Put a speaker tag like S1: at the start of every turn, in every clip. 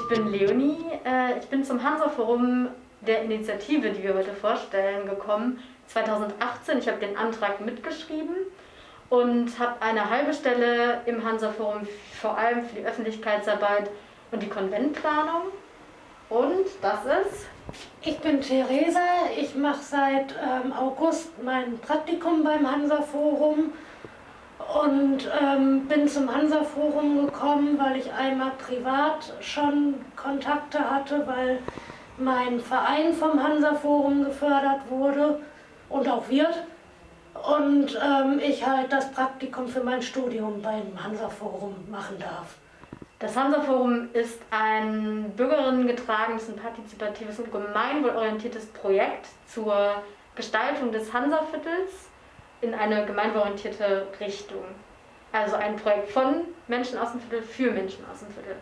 S1: ich bin Leonie. Äh, ich bin zum Hansa-Forum der Initiative, die wir heute vorstellen, gekommen. 2018, ich habe den Antrag mitgeschrieben und habe eine halbe Stelle im Hansa-Forum vor allem für die Öffentlichkeitsarbeit und die Konventplanung. Und das ist?
S2: Ich bin Theresa, ich mache seit ähm, August mein Praktikum beim Hansa-Forum und ähm, bin zum Hansa-Forum gekommen, weil ich einmal privat schon Kontakte hatte, weil mein Verein vom Hansa-Forum gefördert wurde und auch wird. Und ähm, ich halt das Praktikum für mein Studium beim Hansa-Forum machen darf.
S1: Das Hansa-Forum ist ein bürgerinnengetragenes und partizipatives und gemeinwohlorientiertes Projekt zur Gestaltung des Hansa-Viertels in eine gemeinwohlorientierte Richtung. Also ein Projekt von Menschen aus dem Viertel für Menschen aus dem Viertel.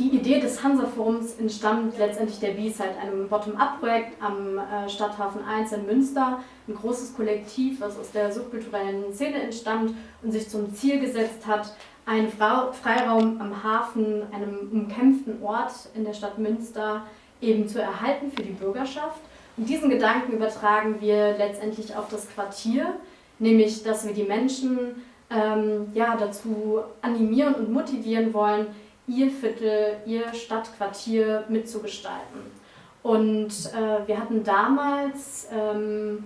S1: Die Idee des Hansa-Forums entstammt letztendlich der B-Side, einem Bottom-up-Projekt am äh, Stadthafen 1 in Münster. Ein großes Kollektiv, was aus der subkulturellen Szene entstammt und sich zum Ziel gesetzt hat, einen Freiraum am Hafen, einem umkämpften Ort in der Stadt Münster, eben zu erhalten für die Bürgerschaft. Und diesen Gedanken übertragen wir letztendlich auf das Quartier, nämlich dass wir die Menschen ähm, ja, dazu animieren und motivieren wollen, ihr Viertel, ihr Stadtquartier mitzugestalten. Und äh, wir hatten damals ähm,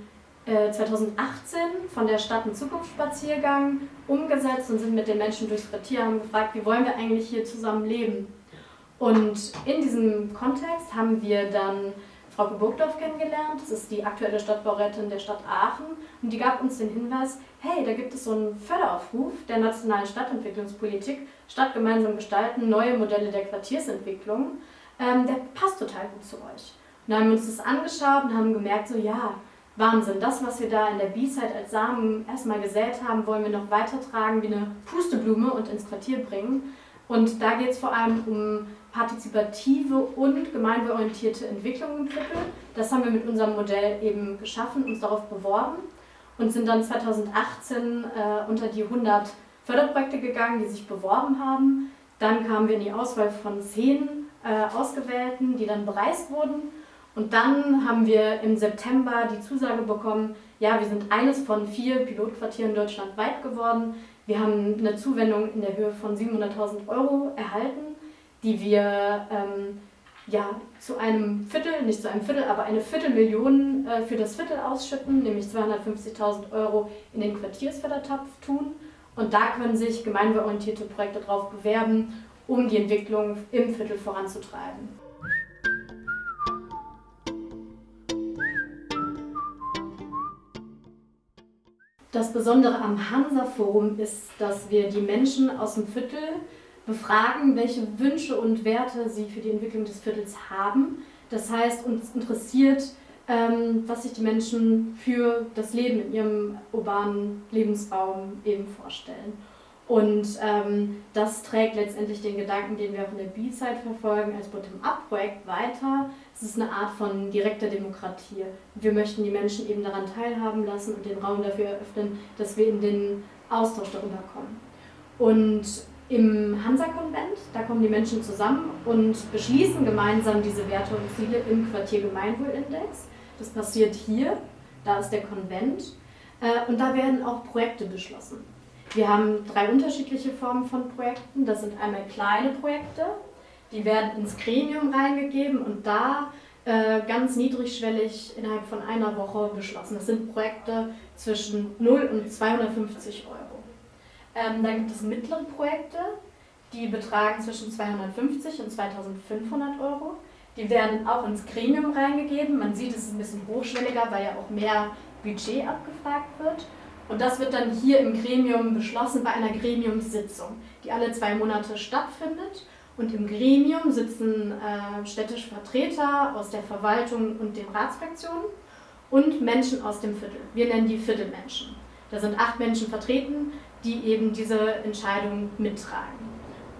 S1: 2018 äh, von der Stadt einen Zukunftsspaziergang umgesetzt und sind mit den Menschen durchs Quartier, haben gefragt, wie wollen wir eigentlich hier zusammen leben. Und in diesem Kontext haben wir dann Frau Burgdorf kennengelernt, das ist die aktuelle Stadtbaurätin der Stadt Aachen und die gab uns den Hinweis, hey, da gibt es so einen Förderaufruf der nationalen Stadtentwicklungspolitik, Stadt gemeinsam gestalten, neue Modelle der Quartiersentwicklung, ähm, der passt total gut zu euch. Und dann haben wir uns das angeschaut und haben gemerkt, so ja, Wahnsinn. Das, was wir da in der B-Side als Samen erstmal gesät haben, wollen wir noch weitertragen wie eine Pusteblume und ins Quartier bringen. Und da geht es vor allem um partizipative und gemeinwohlorientierte Entwicklung im Viertel. Das haben wir mit unserem Modell eben geschaffen, uns darauf beworben und sind dann 2018 äh, unter die 100 Förderprojekte gegangen, die sich beworben haben. Dann kamen wir in die Auswahl von zehn äh, Ausgewählten, die dann bereist wurden. Und dann haben wir im September die Zusage bekommen, ja, wir sind eines von vier Pilotquartieren deutschlandweit geworden. Wir haben eine Zuwendung in der Höhe von 700.000 Euro erhalten, die wir ähm, ja, zu einem Viertel, nicht zu einem Viertel, aber eine Viertelmillion äh, für das Viertel ausschütten, nämlich 250.000 Euro in den Quartiersfördertopf tun. Und da können sich gemeinwohlorientierte Projekte darauf bewerben, um die Entwicklung im Viertel voranzutreiben. Das Besondere am Hansa-Forum ist, dass wir die Menschen aus dem Viertel befragen, welche Wünsche und Werte sie für die Entwicklung des Viertels haben. Das heißt, uns interessiert, ähm, was sich die Menschen für das Leben in ihrem urbanen Lebensraum eben vorstellen. Und ähm, das trägt letztendlich den Gedanken, den wir auch in der B-Side verfolgen, als Bottom-up-Projekt weiter. Es ist eine Art von direkter Demokratie. Wir möchten die Menschen eben daran teilhaben lassen und den Raum dafür eröffnen, dass wir in den Austausch darüber kommen. Und im Hansa-Konvent, da kommen die Menschen zusammen und beschließen gemeinsam diese Werte und Ziele im Quartier Gemeinwohlindex. Das passiert hier, da ist der Konvent. Äh, und da werden auch Projekte beschlossen. Wir haben drei unterschiedliche Formen von Projekten. Das sind einmal kleine Projekte, die werden ins Gremium reingegeben und da äh, ganz niedrigschwellig innerhalb von einer Woche beschlossen. Das sind Projekte zwischen 0 und 250 Euro. Ähm, dann gibt es mittlere Projekte, die betragen zwischen 250 und 2500 Euro. Die werden auch ins Gremium reingegeben. Man sieht, es ist ein bisschen hochschwelliger, weil ja auch mehr Budget abgefragt wird. Und das wird dann hier im Gremium beschlossen bei einer Gremiumssitzung, die alle zwei Monate stattfindet. Und im Gremium sitzen äh, städtische Vertreter aus der Verwaltung und den Ratsfraktionen und Menschen aus dem Viertel. Wir nennen die Viertelmenschen. Da sind acht Menschen vertreten, die eben diese Entscheidung mittragen.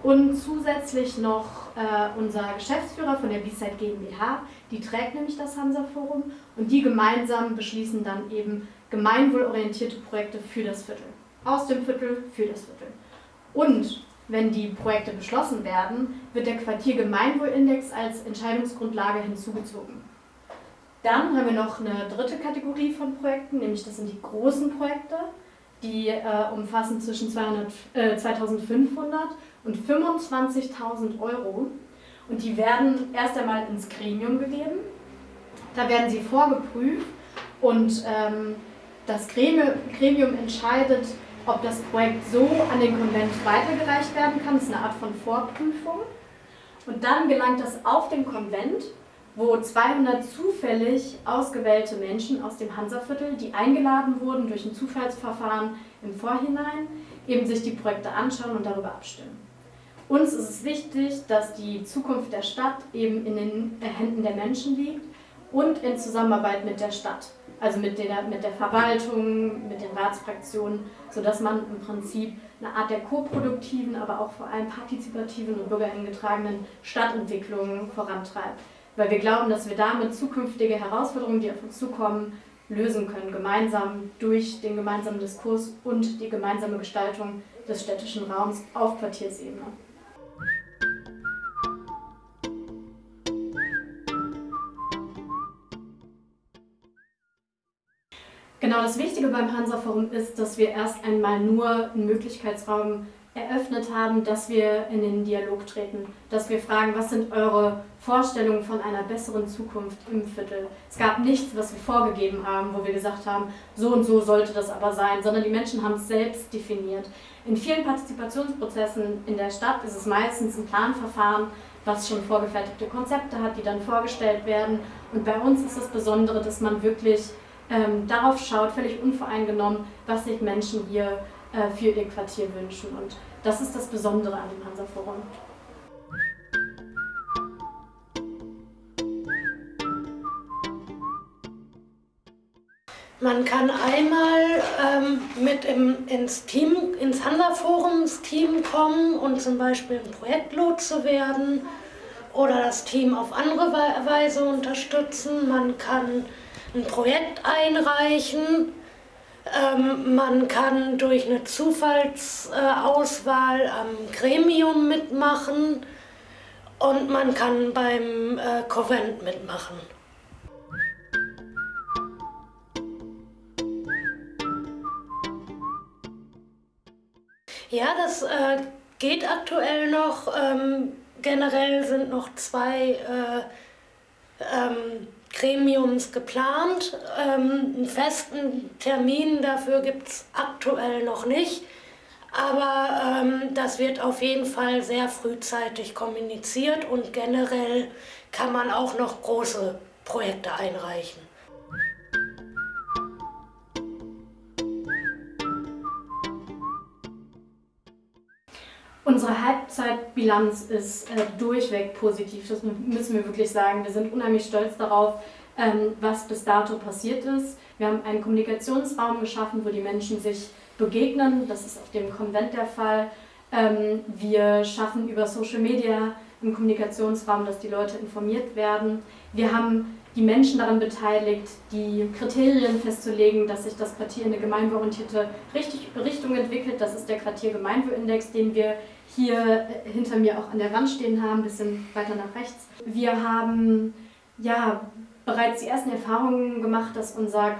S1: Und zusätzlich noch äh, unser Geschäftsführer von der B-Side GmbH, Die trägt nämlich das Hansa-Forum und die gemeinsam beschließen dann eben gemeinwohlorientierte Projekte für das Viertel. Aus dem Viertel für das Viertel. Und wenn die Projekte beschlossen werden, wird der Quartiergemeinwohlindex als Entscheidungsgrundlage hinzugezogen. Dann haben wir noch eine dritte Kategorie von Projekten, nämlich das sind die großen Projekte. Die äh, umfassen zwischen 200, äh, 2500 und 25.000 Euro. Und die werden erst einmal ins Gremium gegeben. Da werden sie vorgeprüft und ähm, das Gremium entscheidet, ob das Projekt so an den Konvent weitergereicht werden kann. Das ist eine Art von Vorprüfung. Und dann gelangt das auf den Konvent, wo 200 zufällig ausgewählte Menschen aus dem Hansaviertel, die eingeladen wurden durch ein Zufallsverfahren im Vorhinein, eben sich die Projekte anschauen und darüber abstimmen. Uns ist es wichtig, dass die Zukunft der Stadt eben in den Händen der Menschen liegt und in Zusammenarbeit mit der Stadt also mit der, mit der Verwaltung, mit den Ratsfraktionen, sodass man im Prinzip eine Art der koproduktiven, aber auch vor allem partizipativen und bürgeringetragenen Stadtentwicklung vorantreibt. Weil wir glauben, dass wir damit zukünftige Herausforderungen, die auf uns zukommen, lösen können, gemeinsam durch den gemeinsamen Diskurs und die gemeinsame Gestaltung des städtischen Raums auf Quartiersebene. Genau, das Wichtige beim Hansa-Forum ist, dass wir erst einmal nur einen Möglichkeitsraum eröffnet haben, dass wir in den Dialog treten, dass wir fragen, was sind eure Vorstellungen von einer besseren Zukunft im Viertel. Es gab nichts, was wir vorgegeben haben, wo wir gesagt haben, so und so sollte das aber sein, sondern die Menschen haben es selbst definiert. In vielen Partizipationsprozessen in der Stadt ist es meistens ein Planverfahren, was schon vorgefertigte Konzepte hat, die dann vorgestellt werden. Und bei uns ist das Besondere, dass man wirklich ähm, darauf schaut, völlig unvoreingenommen, was sich Menschen hier äh, für ihr Quartier wünschen. Und das ist das Besondere an dem Hansa-Forum.
S2: Man kann einmal ähm, mit im, ins Team, ins Hansa-Forums-Team kommen und zum Beispiel ein Projektlotse werden oder das Team auf andere Weise unterstützen. Man kann ein Projekt einreichen. Ähm, man kann durch eine Zufallsauswahl am Gremium mitmachen und man kann beim äh, Konvent mitmachen. Ja, das äh, geht aktuell noch. Ähm, generell sind noch zwei äh, ähm, Gremiums geplant. Ähm, einen festen Termin dafür gibt es aktuell noch nicht. Aber ähm, das wird auf jeden Fall sehr frühzeitig kommuniziert und generell kann man auch noch große Projekte einreichen.
S1: Unsere Halbzeitbilanz ist äh, durchweg positiv, das müssen wir wirklich sagen. Wir sind unheimlich stolz darauf, ähm, was bis dato passiert ist. Wir haben einen Kommunikationsraum geschaffen, wo die Menschen sich begegnen. Das ist auf dem Konvent der Fall. Ähm, wir schaffen über Social Media einen Kommunikationsraum, dass die Leute informiert werden. Wir haben die Menschen daran beteiligt, die Kriterien festzulegen, dass sich das Quartier in eine gemeinwohlorientierte Richtung entwickelt. Das ist der Quartiergemeinwohlindex, den wir hier äh, hinter mir auch an der Wand stehen haben, ein bisschen weiter nach rechts. Wir haben ja bereits die ersten Erfahrungen gemacht, dass unser,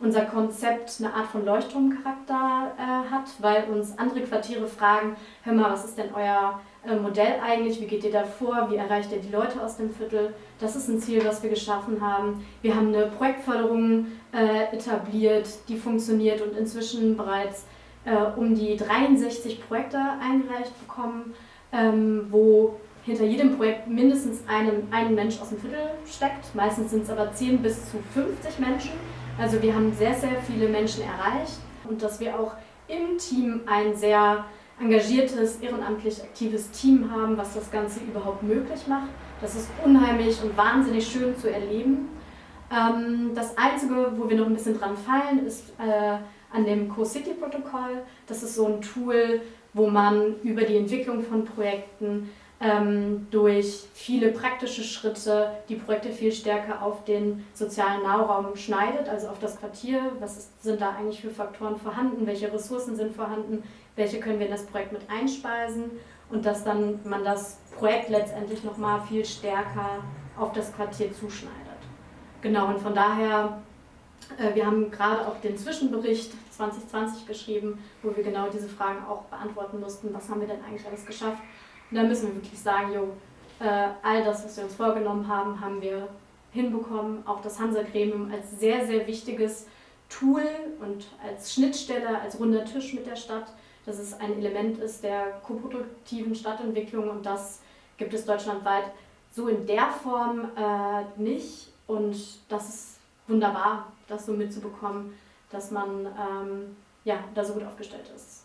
S1: unser Konzept eine Art von Leuchtturmcharakter äh, hat, weil uns andere Quartiere fragen, hör mal, was ist denn euer äh, Modell eigentlich, wie geht ihr da vor, wie erreicht ihr die Leute aus dem Viertel. Das ist ein Ziel, was wir geschaffen haben. Wir haben eine Projektförderung äh, etabliert, die funktioniert und inzwischen bereits äh, um die 63 Projekte eingereicht bekommen, ähm, wo hinter jedem Projekt mindestens einem, ein Mensch aus dem Viertel steckt. Meistens sind es aber 10 bis zu 50 Menschen. Also wir haben sehr, sehr viele Menschen erreicht und dass wir auch im Team ein sehr engagiertes, ehrenamtlich aktives Team haben, was das Ganze überhaupt möglich macht. Das ist unheimlich und wahnsinnig schön zu erleben. Ähm, das Einzige, wo wir noch ein bisschen dran fallen, ist äh, an dem Co-City-Protokoll. Das ist so ein Tool, wo man über die Entwicklung von Projekten ähm, durch viele praktische Schritte die Projekte viel stärker auf den sozialen Nahraum schneidet, also auf das Quartier. Was ist, sind da eigentlich für Faktoren vorhanden? Welche Ressourcen sind vorhanden? Welche können wir in das Projekt mit einspeisen? Und dass dann man das Projekt letztendlich nochmal viel stärker auf das Quartier zuschneidet. Genau, und von daher, äh, wir haben gerade auch den Zwischenbericht 2020 geschrieben, wo wir genau diese Fragen auch beantworten mussten. Was haben wir denn eigentlich alles geschafft? Und da müssen wir wirklich sagen, jo, äh, all das, was wir uns vorgenommen haben, haben wir hinbekommen. Auch das Hansa-Gremium als sehr, sehr wichtiges Tool und als Schnittstelle, als runder Tisch mit der Stadt, dass es ein Element ist der koproduktiven Stadtentwicklung und das gibt es deutschlandweit so in der Form äh, nicht. Und das ist wunderbar, das so mitzubekommen, dass man ähm, ja, da so gut aufgestellt ist.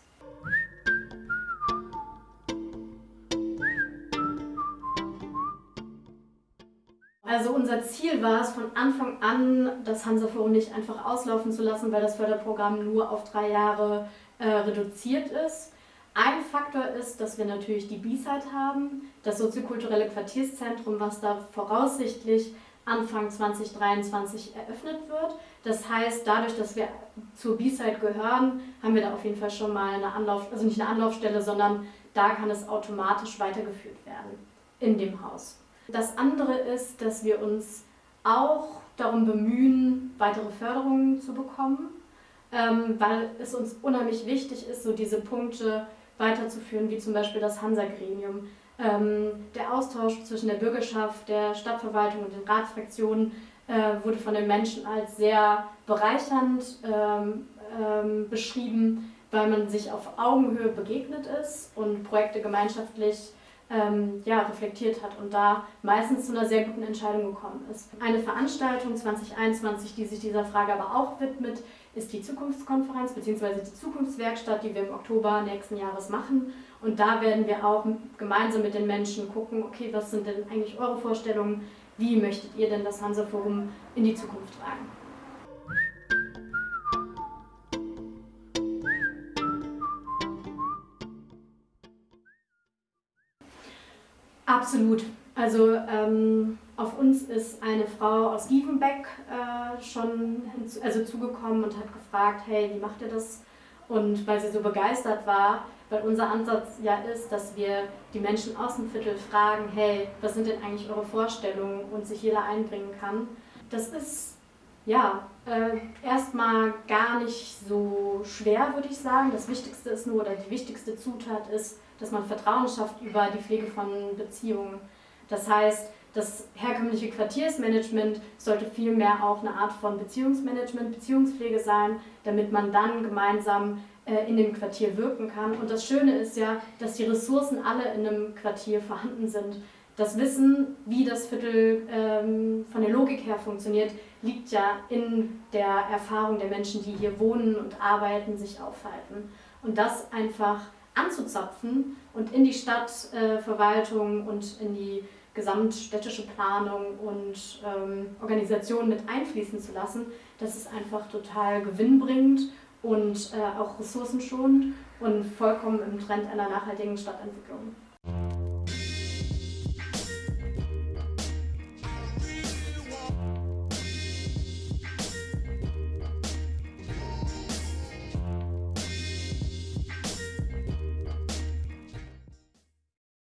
S1: Also unser Ziel war es von Anfang an, das Hansa-Forum nicht einfach auslaufen zu lassen, weil das Förderprogramm nur auf drei Jahre äh, reduziert ist. Ein Faktor ist, dass wir natürlich die B-Side haben, das soziokulturelle Quartierszentrum, was da voraussichtlich Anfang 2023 eröffnet wird. Das heißt, dadurch, dass wir zur B-Side gehören, haben wir da auf jeden Fall schon mal eine Anlauf, also nicht eine Anlaufstelle, sondern da kann es automatisch weitergeführt werden in dem Haus. Das andere ist, dass wir uns auch darum bemühen, weitere Förderungen zu bekommen, ähm, weil es uns unheimlich wichtig ist, so diese Punkte weiterzuführen, wie zum Beispiel das Hansa-Gremium. Ähm, der Austausch zwischen der Bürgerschaft, der Stadtverwaltung und den Ratsfraktionen äh, wurde von den Menschen als sehr bereichernd ähm, ähm, beschrieben, weil man sich auf Augenhöhe begegnet ist und Projekte gemeinschaftlich ähm, ja, reflektiert hat und da meistens zu einer sehr guten Entscheidung gekommen ist. Eine Veranstaltung 2021, die sich dieser Frage aber auch widmet, ist die Zukunftskonferenz bzw. die Zukunftswerkstatt, die wir im Oktober nächsten Jahres machen. Und da werden wir auch gemeinsam mit den Menschen gucken, okay, was sind denn eigentlich eure Vorstellungen, wie möchtet ihr denn das Hansa-Forum in die Zukunft tragen? Absolut. Also ähm, auf uns ist eine Frau aus Gievenbeck äh, schon hinzu, also zugekommen und hat gefragt, hey, wie macht ihr das? Und weil sie so begeistert war, weil unser Ansatz ja ist, dass wir die Menschen aus dem Viertel fragen, hey, was sind denn eigentlich eure Vorstellungen und sich jeder einbringen kann. Das ist ja äh, erstmal gar nicht so schwer, würde ich sagen. Das Wichtigste ist nur, oder die wichtigste Zutat ist, dass man Vertrauen schafft über die Pflege von Beziehungen. Das heißt, das herkömmliche Quartiersmanagement sollte vielmehr auch eine Art von Beziehungsmanagement, Beziehungspflege sein, damit man dann gemeinsam äh, in dem Quartier wirken kann. Und das Schöne ist ja, dass die Ressourcen alle in einem Quartier vorhanden sind. Das Wissen, wie das Viertel ähm, von der Logik her funktioniert, liegt ja in der Erfahrung der Menschen, die hier wohnen und arbeiten, sich aufhalten. Und das einfach anzuzapfen und in die Stadtverwaltung äh, und in die gesamtstädtische Planung und ähm, Organisation mit einfließen zu lassen, das ist einfach total gewinnbringend und äh, auch ressourcenschonend und vollkommen im Trend einer nachhaltigen Stadtentwicklung.